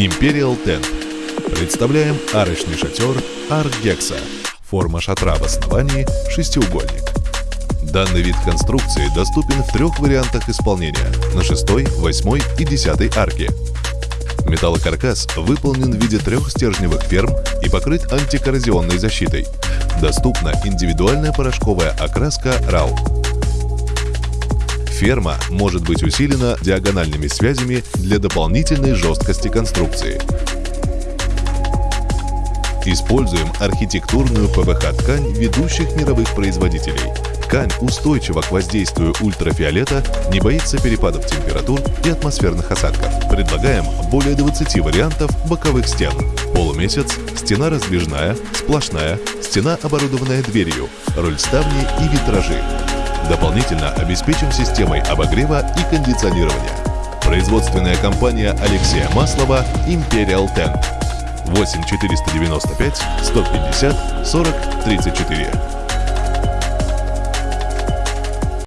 Imperial Tent. Представляем арочный шатер Аргекса. Форма шатра в основании – шестиугольник. Данный вид конструкции доступен в трех вариантах исполнения – на шестой, восьмой и десятой арке. Металлокаркас выполнен в виде трех стержневых ферм и покрыт антикоррозионной защитой. Доступна индивидуальная порошковая окраска RAW. Ферма может быть усилена диагональными связями для дополнительной жесткости конструкции. Используем архитектурную ПВХ-ткань ведущих мировых производителей. Ткань устойчива к воздействию ультрафиолета, не боится перепадов температур и атмосферных осадков. Предлагаем более 20 вариантов боковых стен. Полумесяц, стена раздвижная, сплошная, стена, оборудованная дверью, роль ставни и витражи. Дополнительно обеспечим системой обогрева и кондиционирования. Производственная компания Алексея Маслова Imperial Ten. 8 495 150 40 34.